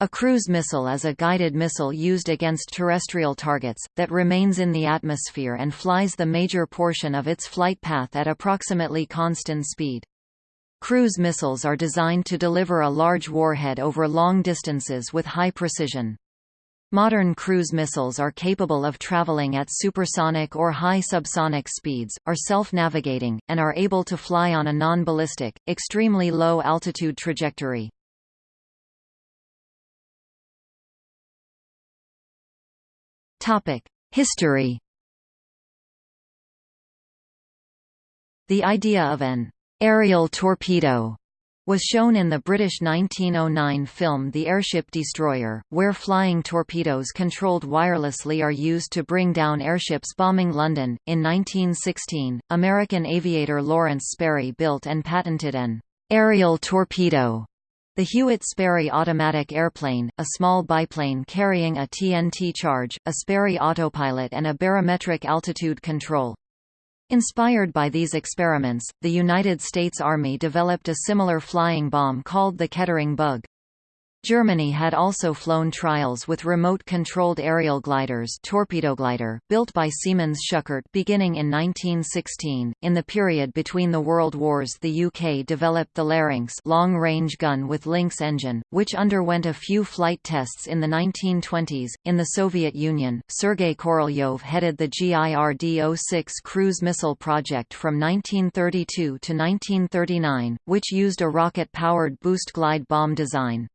A cruise missile is a guided missile used against terrestrial targets, that remains in the atmosphere and flies the major portion of its flight path at approximately constant speed. Cruise missiles are designed to deliver a large warhead over long distances with high precision. Modern cruise missiles are capable of traveling at supersonic or high subsonic speeds, are self-navigating, and are able to fly on a non-ballistic, extremely low altitude trajectory. History. The idea of an aerial torpedo was shown in the British 1909 film The Airship Destroyer, where flying torpedoes controlled wirelessly are used to bring down airships bombing London. In 1916, American aviator Lawrence Sperry built and patented an aerial torpedo the Hewitt Sperry automatic airplane, a small biplane carrying a TNT charge, a Sperry autopilot and a barometric altitude control. Inspired by these experiments, the United States Army developed a similar flying bomb called the Kettering Bug. Germany had also flown trials with remote-controlled aerial gliders torpedo glider, built by Siemens Schuckert beginning in 1916. In the period between the World Wars the UK developed the Larynx long-range gun with Lynx engine, which underwent a few flight tests in the 1920s. In the Soviet Union, Sergei Korolyov headed the GIRD-06 cruise missile project from 1932 to 1939, which used a rocket-powered boost glide bomb design.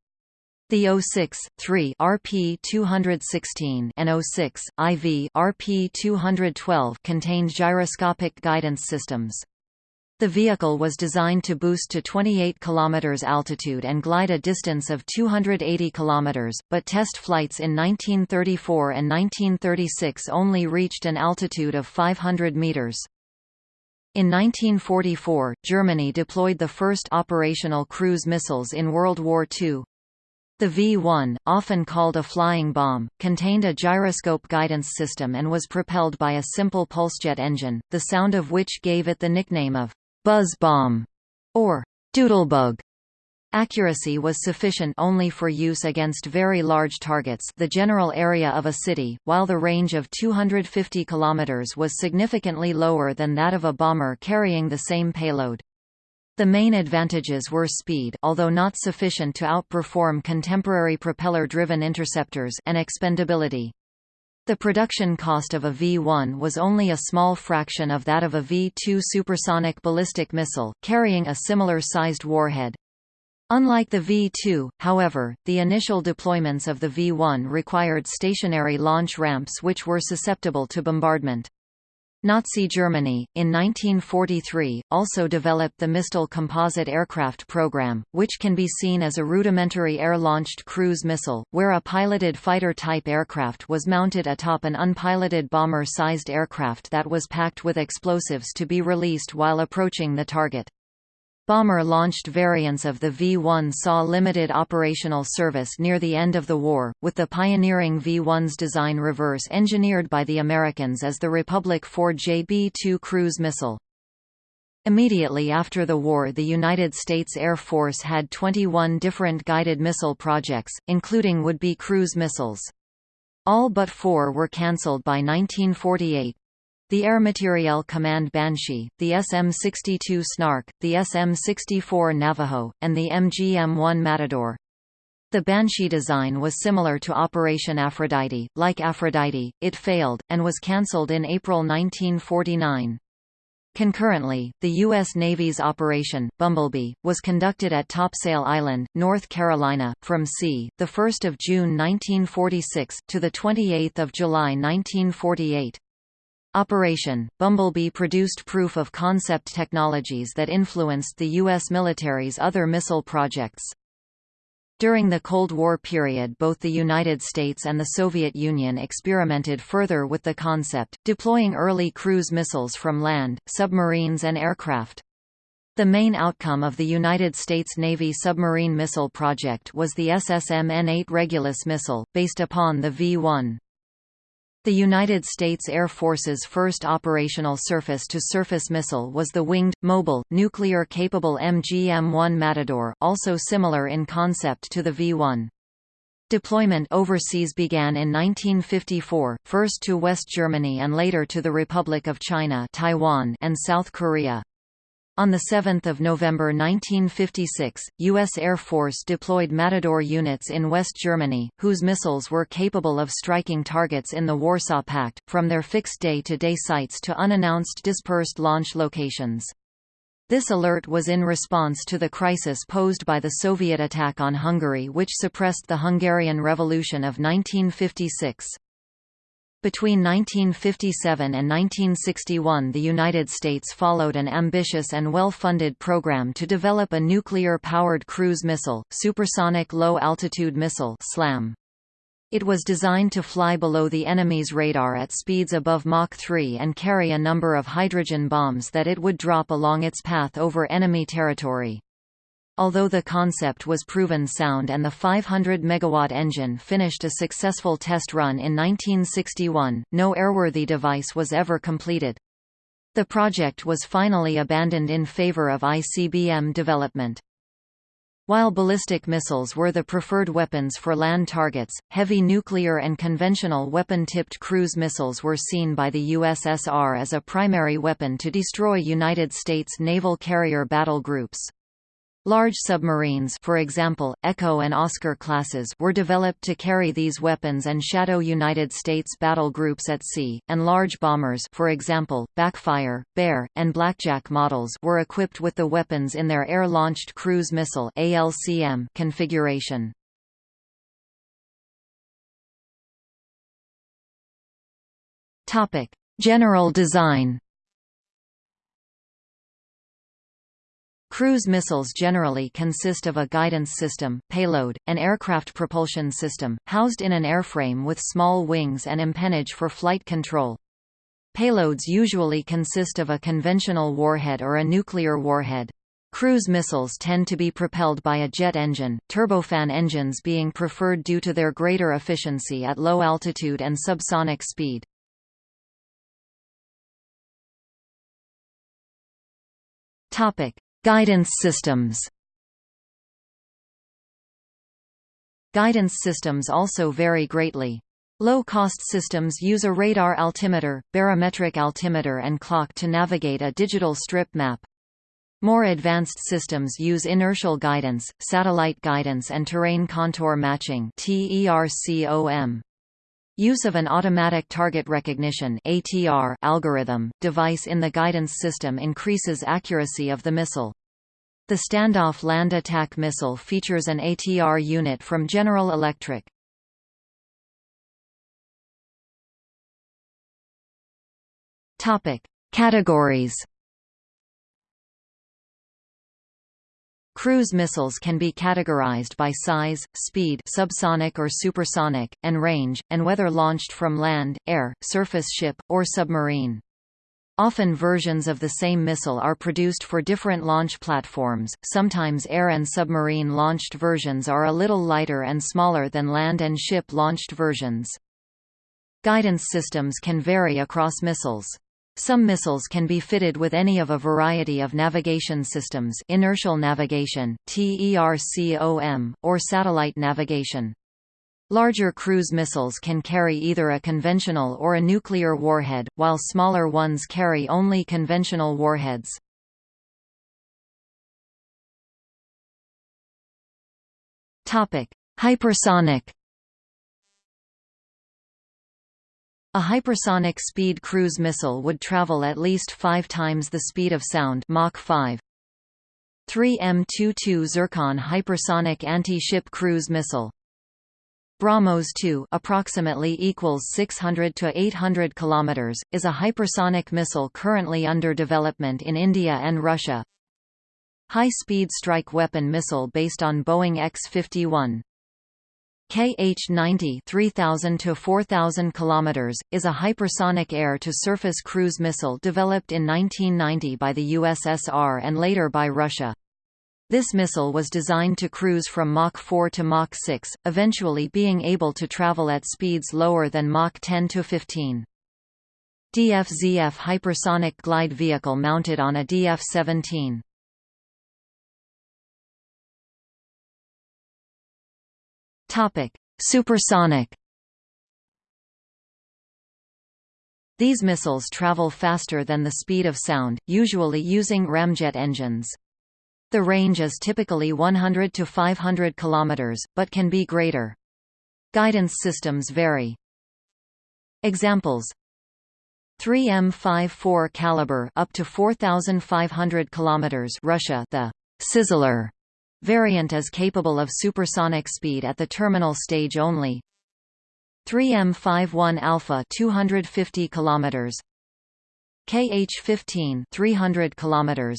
The 06, 3 RP-216 and 06, IV RP-212 contained gyroscopic guidance systems. The vehicle was designed to boost to 28 km altitude and glide a distance of 280 km, but test flights in 1934 and 1936 only reached an altitude of 500 meters. In 1944, Germany deployed the first operational cruise missiles in World War II. The V-1, often called a flying bomb, contained a gyroscope guidance system and was propelled by a simple pulsejet engine, the sound of which gave it the nickname of «buzz bomb» or «doodlebug». Accuracy was sufficient only for use against very large targets the general area of a city, while the range of 250 km was significantly lower than that of a bomber carrying the same payload. The main advantages were speed although not sufficient to outperform contemporary propeller-driven interceptors and expendability. The production cost of a V-1 was only a small fraction of that of a V-2 supersonic ballistic missile, carrying a similar-sized warhead. Unlike the V-2, however, the initial deployments of the V-1 required stationary launch ramps which were susceptible to bombardment. Nazi Germany, in 1943, also developed the Mistel composite aircraft program, which can be seen as a rudimentary air-launched cruise missile, where a piloted fighter-type aircraft was mounted atop an unpiloted bomber-sized aircraft that was packed with explosives to be released while approaching the target. Bomber-launched variants of the V-1 saw limited operational service near the end of the war, with the pioneering V-1's design reverse-engineered by the Americans as the Republic Ford JB-2 cruise missile. Immediately after the war the United States Air Force had 21 different guided missile projects, including would-be cruise missiles. All but four were cancelled by 1948, the Air Materiel Command Banshee, the SM-62 Snark, the SM-64 Navajo, and the MGM-1 Matador. The Banshee design was similar to Operation Aphrodite. Like Aphrodite, it failed, and was cancelled in April 1949. Concurrently, the U.S. Navy's Operation Bumblebee was conducted at Topsail Island, North Carolina, from c. 1 June 1946 to the 28th of July 1948. Operation Bumblebee produced proof of concept technologies that influenced the U.S. military's other missile projects. During the Cold War period both the United States and the Soviet Union experimented further with the concept, deploying early cruise missiles from land, submarines and aircraft. The main outcome of the United States Navy submarine missile project was the SSM N-8 Regulus missile, based upon the V-1. The United States Air Force's first operational surface-to-surface missile was the winged, mobile, nuclear-capable MGM-1 Matador, also similar in concept to the V-1. Deployment overseas began in 1954, first to West Germany and later to the Republic of China Taiwan and South Korea. On 7 November 1956, U.S. Air Force deployed Matador units in West Germany, whose missiles were capable of striking targets in the Warsaw Pact, from their fixed day-to-day -day sites to unannounced dispersed launch locations. This alert was in response to the crisis posed by the Soviet attack on Hungary which suppressed the Hungarian Revolution of 1956. Between 1957 and 1961 the United States followed an ambitious and well-funded program to develop a nuclear-powered cruise missile, Supersonic Low-Altitude Missile SLAM. It was designed to fly below the enemy's radar at speeds above Mach 3 and carry a number of hydrogen bombs that it would drop along its path over enemy territory. Although the concept was proven sound and the 500 megawatt engine finished a successful test run in 1961, no airworthy device was ever completed. The project was finally abandoned in favor of ICBM development. While ballistic missiles were the preferred weapons for land targets, heavy nuclear and conventional weapon-tipped cruise missiles were seen by the USSR as a primary weapon to destroy United States naval carrier battle groups. Large submarines for example, Echo and Oscar classes were developed to carry these weapons and shadow United States battle groups at sea, and large bombers for example, Backfire, Bear, and Blackjack models were equipped with the weapons in their Air-Launched Cruise Missile ALCM configuration. General design Cruise missiles generally consist of a guidance system, payload, and aircraft propulsion system, housed in an airframe with small wings and empennage for flight control. Payloads usually consist of a conventional warhead or a nuclear warhead. Cruise missiles tend to be propelled by a jet engine, turbofan engines being preferred due to their greater efficiency at low altitude and subsonic speed. Topic: Guidance systems Guidance systems also vary greatly. Low-cost systems use a radar altimeter, barometric altimeter and clock to navigate a digital strip map. More advanced systems use inertial guidance, satellite guidance and terrain contour matching TERCOM. Use of an automatic target recognition (ATR) algorithm device in the guidance system increases accuracy of the missile. The Standoff land attack missile features an ATR unit from General Electric. Topic: Categories Cruise missiles can be categorized by size, speed subsonic or supersonic, and range, and whether launched from land, air, surface ship, or submarine. Often versions of the same missile are produced for different launch platforms, sometimes air and submarine launched versions are a little lighter and smaller than land and ship launched versions. Guidance systems can vary across missiles. Some missiles can be fitted with any of a variety of navigation systems inertial navigation, TERCOM, or satellite navigation. Larger cruise missiles can carry either a conventional or a nuclear warhead, while smaller ones carry only conventional warheads. Hypersonic A hypersonic speed cruise missile would travel at least five times the speed of sound Mach 5. 3 M22 Zircon hypersonic anti-ship cruise missile BrahMos 2 approximately equals 600 to 800 kilometers is a hypersonic missile currently under development in India and Russia. High-speed strike weapon missile based on Boeing X-51 KH-90 3000 to 4000 km, is a hypersonic air-to-surface cruise missile developed in 1990 by the USSR and later by Russia. This missile was designed to cruise from Mach 4 to Mach 6, eventually being able to travel at speeds lower than Mach 10 to 15. DF-ZF hypersonic glide vehicle mounted on a DF-17. Topic: Supersonic These missiles travel faster than the speed of sound, usually using ramjet engines. The range is typically 100 to 500 kilometers, but can be greater. Guidance systems vary. Examples 3M54 Kalibr up to 4500 kilometers Russia the Sizzler variant is capable of supersonic speed at the terminal stage only. 3M51 Alpha 250 km KH15 300 km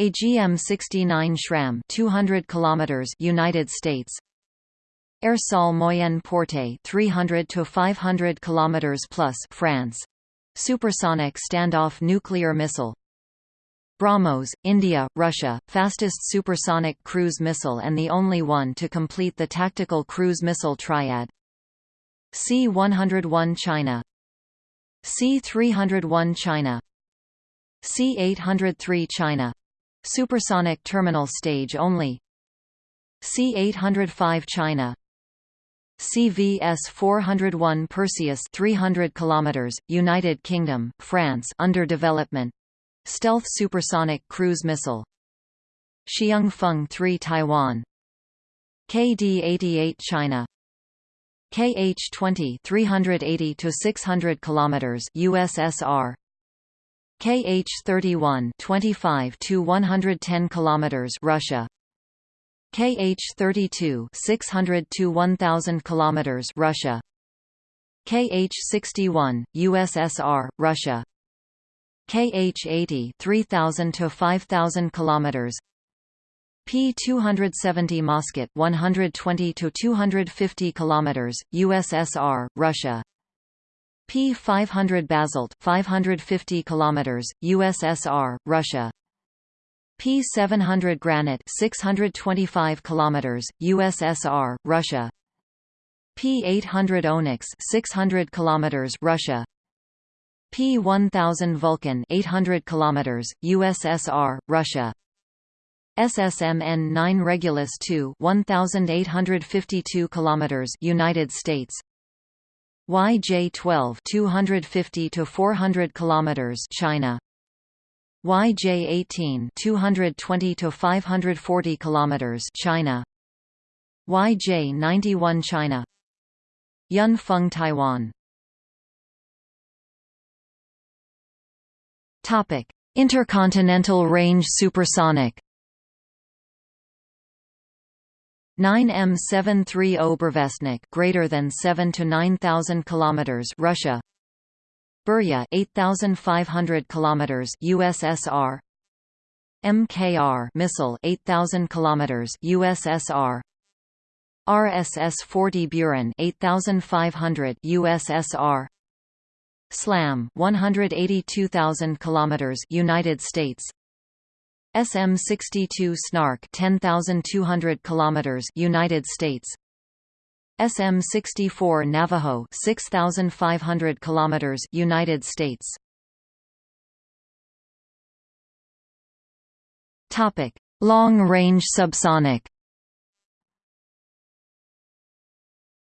AGM69 SRAM 200 km United States. Airsol Moyenne Portée 300 to 500 km plus France. Supersonic standoff nuclear missile BrahMos, India, Russia, fastest supersonic cruise missile and the only one to complete the tactical cruise missile triad. C-101 China. C-301 China. C-803 China. Supersonic terminal stage only. C-805 China. CVS-401 Perseus 300 km, United Kingdom, France under development Stealth supersonic cruise missile. Xiangfeng 3 Taiwan. KD-88 China. KH-20 380 to 600 km USSR KH-31 25 to 110 km Russia. KH-32 600 to 1000 km Russia. KH-61 USSR Russia KH-80 3000 to 5000 km P-270 Moskit 120 to 250 km USSR Russia. P-500 Basalt 550 km, USSR, Russia. P-700 Granite 625 km, USSR, Russia. P-800 Onyx 600 km, Russia P-1000 Vulkan 800 km, USSR, Russia. SSMN-9 Regulus II 1852 km, United States. YJ12 250 to 400 kilometers China. YJ18 220 to 540 kilometers China. YJ91 China. Yunfeng Taiwan Topic. Intercontinental range supersonic 9M730 Burevestnik greater than 7 to 9000 kilometers Russia Burya 8500 kilometers USSR MKR missile 8000 kilometers USSR RSS-40 Buran 8500 USSR SLAM 182,000 kilometers United States. SM-62 Snark 10,200 kilometers United States. SM-64 Navajo 6,500 kilometers United States. Topic Long-range subsonic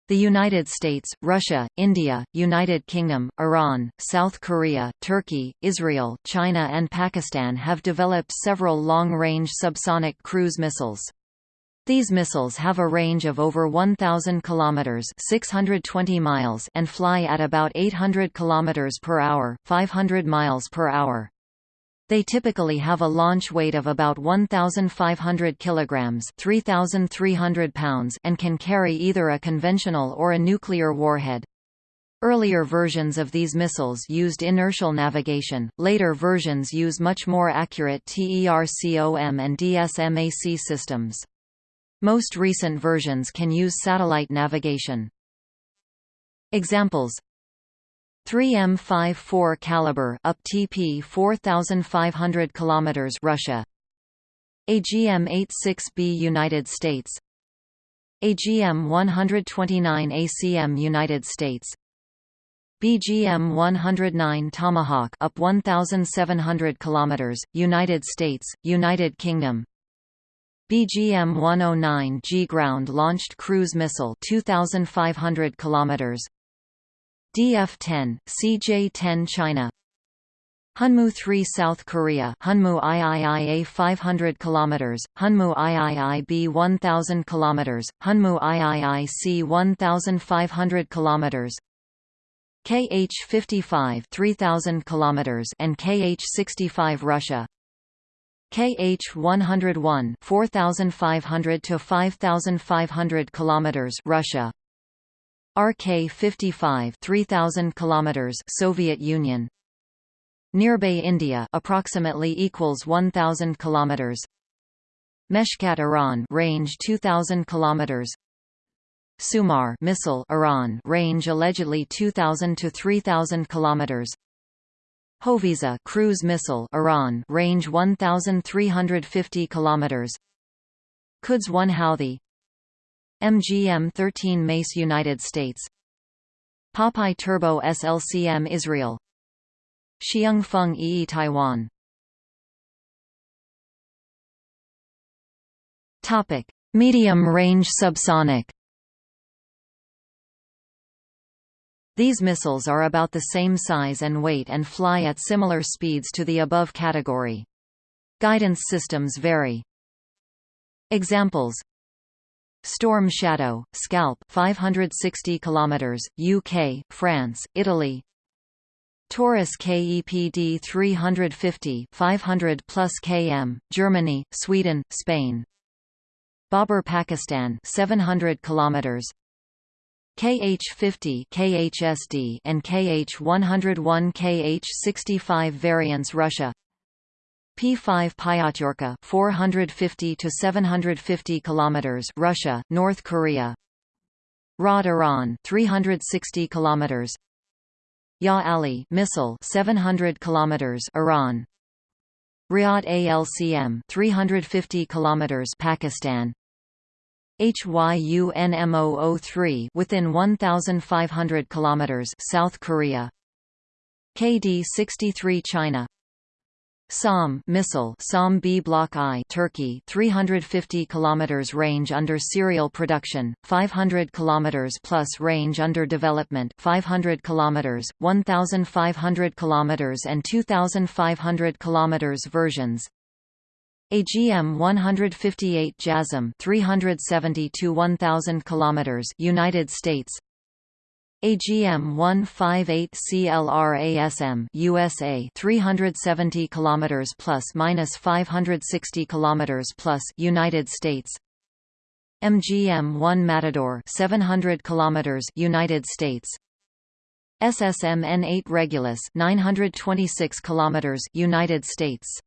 The United States, Russia, India, United Kingdom, Iran, South Korea, Turkey, Israel, China and Pakistan have developed several long-range subsonic cruise missiles. These missiles have a range of over 1000 kilometers, 620 miles and fly at about 800 kilometers per hour, 500 miles per hour. They typically have a launch weight of about 1,500 kilograms (3,300 pounds) and can carry either a conventional or a nuclear warhead. Earlier versions of these missiles used inertial navigation, later versions use much more accurate TERCOM and DSMAC systems. Most recent versions can use satellite navigation. Examples 3M54 Kalibr up TP 4500 km Russia. AGM-86B United States. AGM-129 ACM United States. BGM-109 Tomahawk up 1700 km United States United Kingdom. BGM-109G ground-launched cruise missile 2500 km DF-10, CJ-10 China. Hyunmoo-3 South Korea. Hyunmoo IIIA 500 km, Hyunmoo IIIB 1000 km, Hyunmoo IIIC 1500 km KH-55 3000 km and KH-65 Russia. KH-101 4500 to 5500 km Russia RK-55 3000 km Soviet Union. Nirbhay India approximately equals 1000 km Meshkat Iran range 2000 km Sumar missile Iran range allegedly 2000 to 3000 km Hoveyzeh cruise missile Iran range 1350 km Quds 1 Houthi MGM-13 Mace United States. Popeye Turbo SLCM Israel. Xiangfeng Yi Taiwan. Topic. Medium range subsonic. These missiles are about the same size and weight and fly at similar speeds to the above category. Guidance systems vary. Examples Storm Shadow, Scalp 560 km, UK, France, Italy. Taurus KEPD 350 500 plus km, Germany, Sweden, Spain. Babur Pakistan 700 km KH50 KHSD and KH101 KH65 variants Russia P5 Pyatyorka 450 to 750 kilometers Russia North Korea. Rod Iran 360 kilometers. Ya Ali missile 700 kilometers Iran. Riyadh ALCM 350 kilometers Pakistan. HYUNMO03 within 1500 kilometers South Korea. KD-63 China SAM missile SAM B Block I Turkey 350 km range under serial production 500 km plus range under development 500 km 1500 km and 2500 km versions. AGM 158 JASSM 370 to 1000 kilometers United States AGM 158 CLRASM USA 370 kilometers plus minus 560 kilometers plus United States. MGM 1 Matador 700 kilometers United States. SSM N8 Regulus 926 kilometers United States.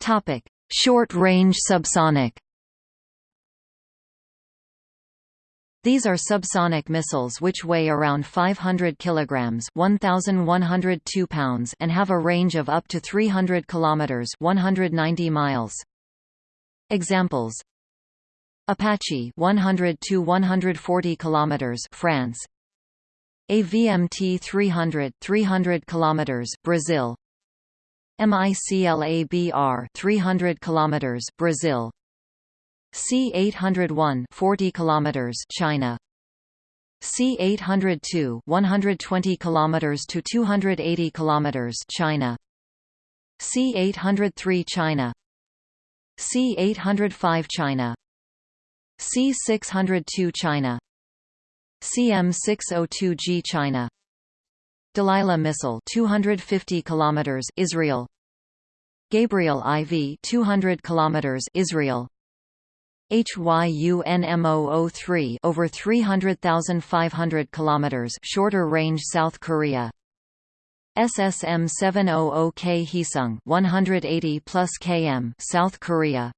Topic: Short-range subsonic. These are subsonic missiles which weigh around 500 kilograms, 1102 pounds and have a range of up to 300 kilometers, 190 miles. Examples: Apache 100 to 140 kilometers, France. AVMT 300 300 kilometers, Brazil. MICLABR 300 km Brazil C801 40 km China. C802 120 km to 280 km China. C803 China. C805 China. C602 China. CM602G China. Delilah missile 250 km Israel. Gabriel IV 200 km Israel HYUNMO03 over 300,500 km shorter range South Korea. SSM 700K Heesung 180 plus km South Korea.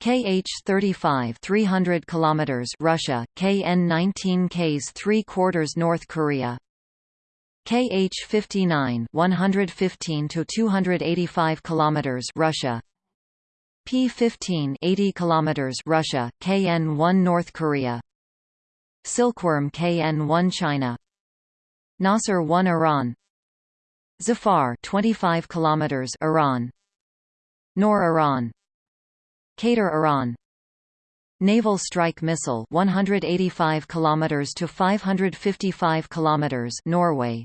KH-35 300 km Russia. KN-19 Ks 3 quarters North Korea. KH-59 115 to 285 kilometers Russia P-15 80 kilometers Russia KN-1 North Korea. Silkworm KN-1 China. Nasser 1 Iran. Zafar 25 kilometers Iran. Nor Iran. Qatar Iran. Naval Strike Missile 185 kilometers to 555 kilometers Norway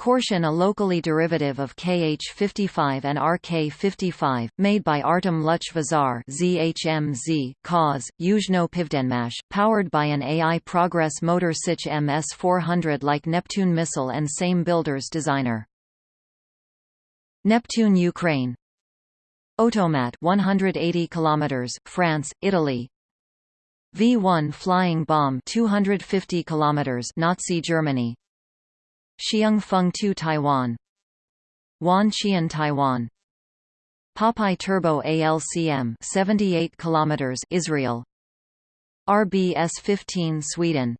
Korshan a locally derivative of KH-55 and RK-55, made by Artem Luch-Vazar ZHMZ, KAZ, Yuzhno Pivdenmash, powered by an AI Progress motor Sich MS-400 like Neptune missile and same builder's designer. Neptune Ukraine. Otomat 180 km, France, Italy. V-1 flying bomb 250 km, Nazi Germany Xiang 2 Taiwan. Wan Qian Taiwan. Popeye Turbo ALCM 78 km Israel. RBS-15 Sweden.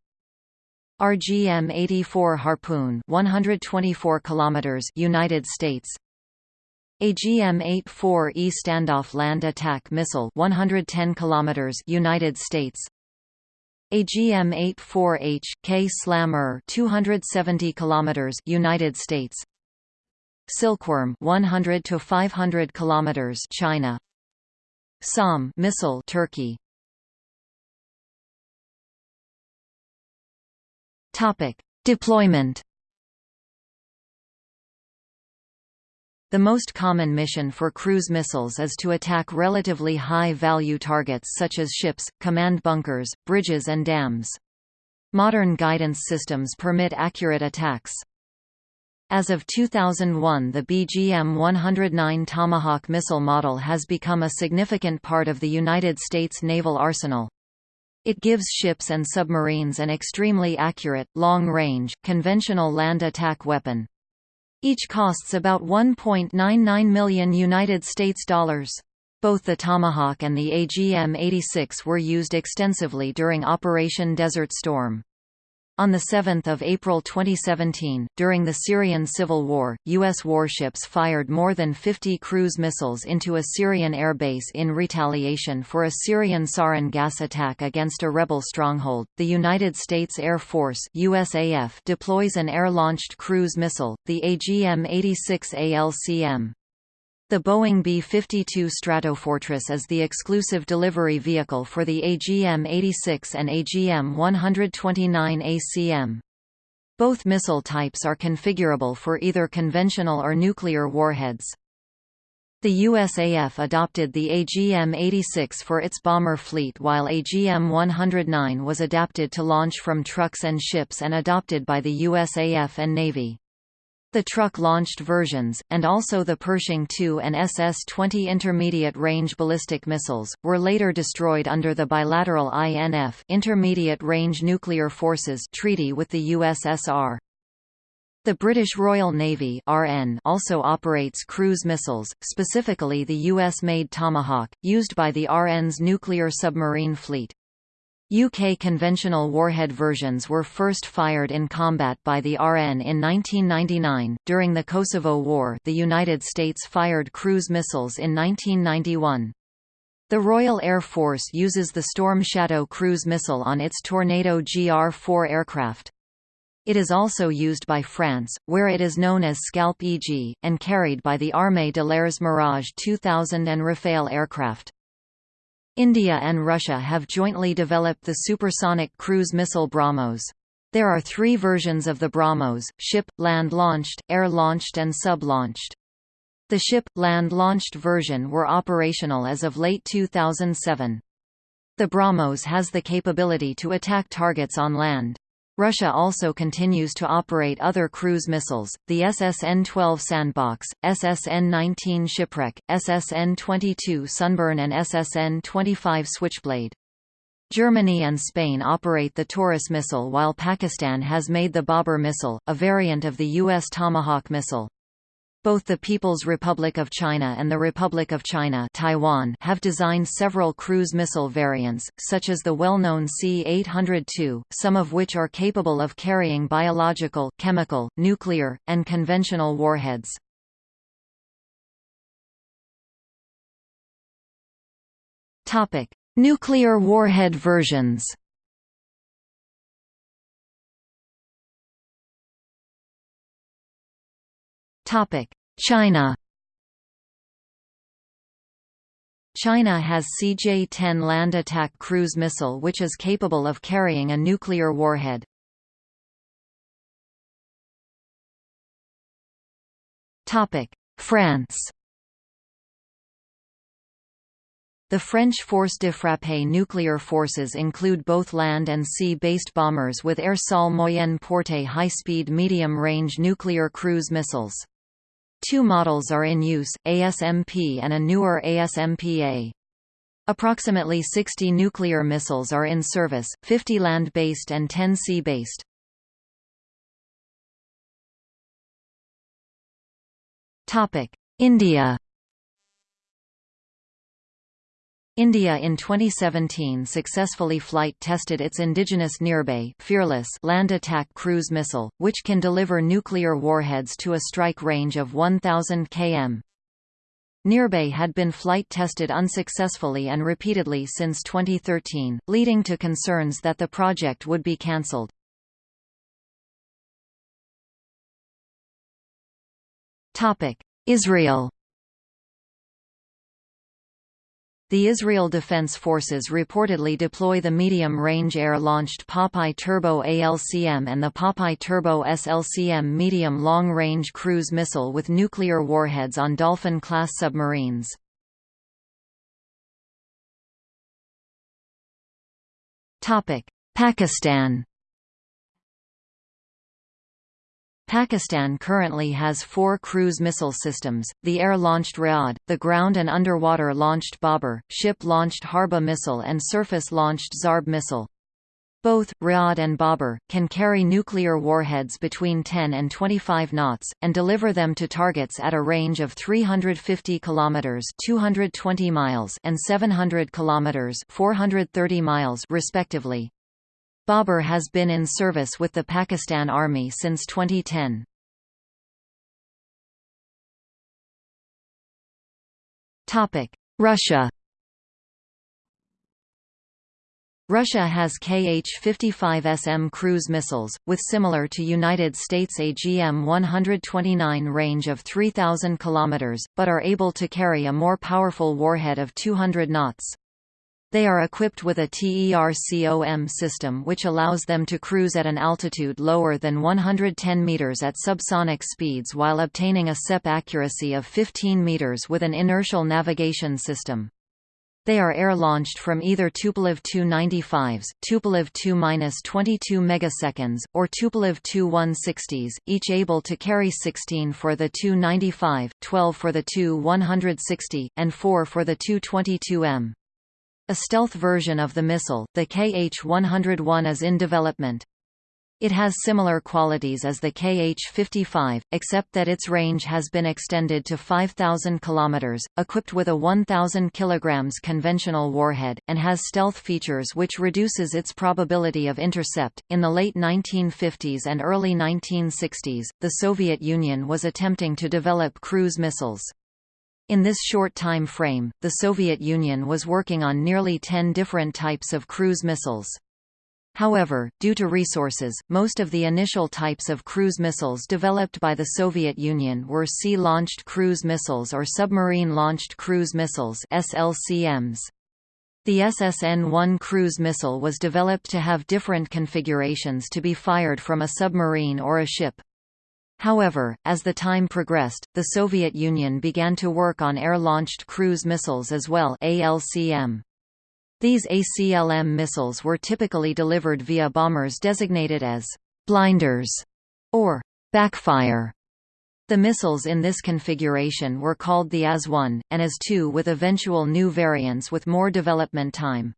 RGM-84 Harpoon 124 km United States. AGM-84E Standoff Land Attack Missile 110 km United States AGM-84H K Slammer 270 km United States. Silkworm 100 to 500 km China. SAM missile Turkey. Topic. Deployment The most common mission for cruise missiles is to attack relatively high-value targets such as ships, command bunkers, bridges and dams. Modern guidance systems permit accurate attacks. As of 2001 the BGM-109 Tomahawk missile model has become a significant part of the United States naval arsenal. It gives ships and submarines an extremely accurate, long-range, conventional land attack weapon. Each costs about 1.99 million United States dollars. Both the Tomahawk and the AGM-86 were used extensively during Operation Desert Storm. On 7 April 2017, during the Syrian civil war, U.S. warships fired more than 50 cruise missiles into a Syrian airbase in retaliation for a Syrian sarin gas attack against a rebel stronghold. The United States Air Force USAF deploys an air-launched cruise missile, the AGM-86 ALCM. The Boeing B-52 Stratofortress is the exclusive delivery vehicle for the AGM-86 and AGM-129 ACM. Both missile types are configurable for either conventional or nuclear warheads. The USAF adopted the AGM-86 for its bomber fleet while AGM-109 was adapted to launch from trucks and ships and adopted by the USAF and Navy. The truck-launched versions, and also the Pershing II and SS-20 intermediate-range ballistic missiles, were later destroyed under the bilateral INF Intermediate-Range Nuclear Forces Treaty with the USSR. The British Royal Navy RN also operates cruise missiles, specifically the US-made Tomahawk, used by the RN's nuclear submarine fleet. UK conventional warhead versions were first fired in combat by the RN in 1999. During the Kosovo War, the United States fired cruise missiles in 1991. The Royal Air Force uses the Storm Shadow cruise missile on its Tornado GR-4 aircraft. It is also used by France, where it is known as Scalp EG, and carried by the Armée de l'Air's Mirage 2000 and Rafale aircraft. India and Russia have jointly developed the supersonic cruise missile BrahMos. There are three versions of the BrahMos, ship, land-launched, air-launched and sub-launched. The ship, land-launched version were operational as of late 2007. The BrahMos has the capability to attack targets on land. Russia also continues to operate other cruise missiles, the SSN-12 Sandbox, SSN-19 Shipwreck, SSN-22 Sunburn and SSN-25 Switchblade. Germany and Spain operate the Taurus missile while Pakistan has made the Babur missile, a variant of the U.S. Tomahawk missile. Both the People's Republic of China and the Republic of China Taiwan have designed several cruise missile variants, such as the well-known C-802, some of which are capable of carrying biological, chemical, nuclear, and conventional warheads. Nuclear warhead versions China China has CJ-10 land attack cruise missile which is capable of carrying a nuclear warhead. France The French Force de Frappe nuclear forces include both land and sea-based bombers with Air Sol Moyenne Portée high-speed medium-range nuclear cruise missiles. Two models are in use, ASMP and a newer ASMP-A. Approximately 60 nuclear missiles are in service, 50 land-based and 10 sea-based. India India in 2017 successfully flight tested its indigenous Nirbhay fearless land attack cruise missile, which can deliver nuclear warheads to a strike range of 1,000 km. Nirbhay had been flight tested unsuccessfully and repeatedly since 2013, leading to concerns that the project would be cancelled. Israel The Israel Defense Forces reportedly deploy the medium-range air-launched Popeye Turbo ALCM and the Popeye Turbo SLCM medium long-range cruise missile with nuclear warheads on Dolphin-class submarines. Pakistan Pakistan currently has four cruise missile systems, the air-launched Riyadh, the ground and underwater-launched Babur, ship-launched Harba missile and surface-launched Zarb missile. Both, Riyadh and Babur, can carry nuclear warheads between 10 and 25 knots, and deliver them to targets at a range of 350 km 220 miles and 700 km 430 miles respectively. Babur has been in service with the Pakistan Army since 2010. Russia Russia has Kh-55SM cruise missiles, with similar to United States AGM-129 range of 3,000 km, but are able to carry a more powerful warhead of 200 knots. They are equipped with a TERCOM system which allows them to cruise at an altitude lower than 110 meters at subsonic speeds while obtaining a SEP accuracy of 15 meters with an inertial navigation system. They are air-launched from either Tupolev Tu-95s, Tupolev Tu-22 megaseconds, or Tupolev Tu-160s, each able to carry 16 for the Tu-95, 12 for the Tu-160, and 4 for the Tu-22M. A stealth version of the missile, the KH-101 is in development. It has similar qualities as the KH-55, except that its range has been extended to 5,000 km, equipped with a 1,000 kg conventional warhead, and has stealth features which reduces its probability of intercept. In the late 1950s and early 1960s, the Soviet Union was attempting to develop cruise missiles. In this short time frame, the Soviet Union was working on nearly 10 different types of cruise missiles. However, due to resources, most of the initial types of cruise missiles developed by the Soviet Union were sea-launched cruise missiles or submarine-launched cruise missiles SLCMs. The SSN-1 cruise missile was developed to have different configurations to be fired from a submarine or a ship. However, as the time progressed, the Soviet Union began to work on air-launched cruise missiles as well ALCM. These ACLM missiles were typically delivered via bombers designated as blinders or backfire. The missiles in this configuration were called the AS-1, and AS-2 with eventual new variants with more development time.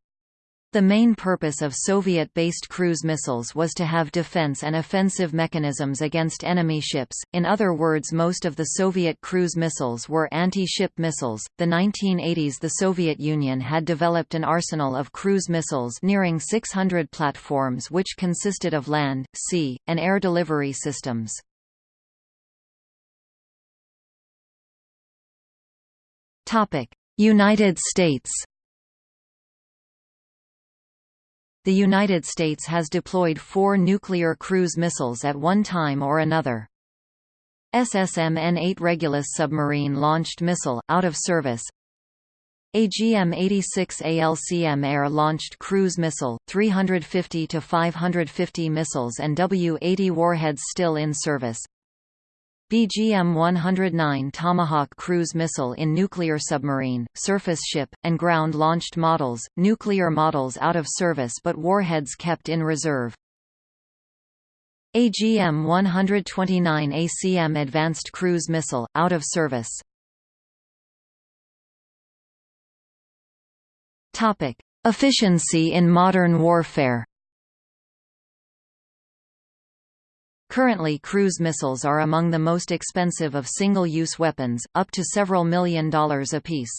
The main purpose of Soviet-based cruise missiles was to have defense and offensive mechanisms against enemy ships. In other words, most of the Soviet cruise missiles were anti-ship missiles. The 1980s the Soviet Union had developed an arsenal of cruise missiles nearing 600 platforms which consisted of land, sea, and air delivery systems. United States The United States has deployed four nuclear cruise missiles at one time or another. SSM-N8 Regulus submarine-launched missile, out of service AGM-86 ALCM air-launched cruise missile, 350 to 550 missiles and W-80 warheads still in service BGM-109 Tomahawk cruise missile in nuclear submarine, surface ship, and ground-launched models, nuclear models out of service but warheads kept in reserve. AGM-129 ACM Advanced Cruise Missile, out of service. Efficiency in modern warfare Currently cruise missiles are among the most expensive of single-use weapons, up to several million dollars apiece.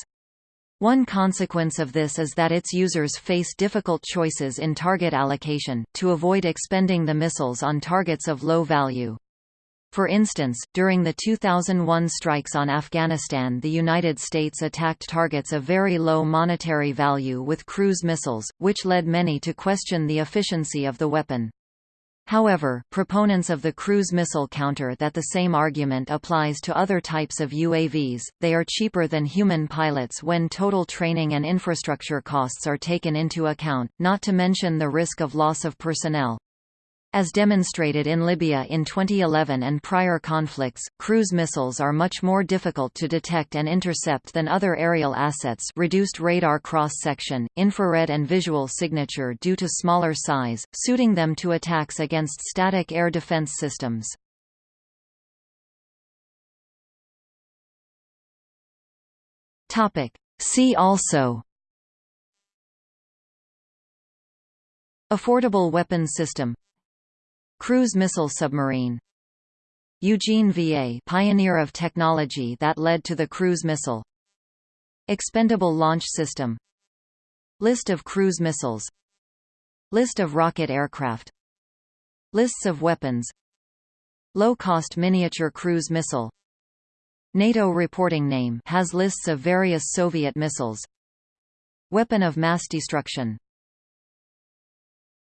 One consequence of this is that its users face difficult choices in target allocation, to avoid expending the missiles on targets of low value. For instance, during the 2001 strikes on Afghanistan the United States attacked targets of very low monetary value with cruise missiles, which led many to question the efficiency of the weapon. However, proponents of the cruise missile counter that the same argument applies to other types of UAVs, they are cheaper than human pilots when total training and infrastructure costs are taken into account, not to mention the risk of loss of personnel. As demonstrated in Libya in 2011 and prior conflicts, cruise missiles are much more difficult to detect and intercept than other aerial assets. Reduced radar cross-section, infrared and visual signature due to smaller size, suiting them to attacks against static air defense systems. See also. Affordable weapons system Cruise missile submarine. Eugene VA pioneer of technology that led to the cruise missile. Expendable launch system. List of cruise missiles. List of rocket aircraft. Lists of weapons. Low-cost miniature cruise missile. NATO reporting name has lists of various Soviet missiles. Weapon of mass destruction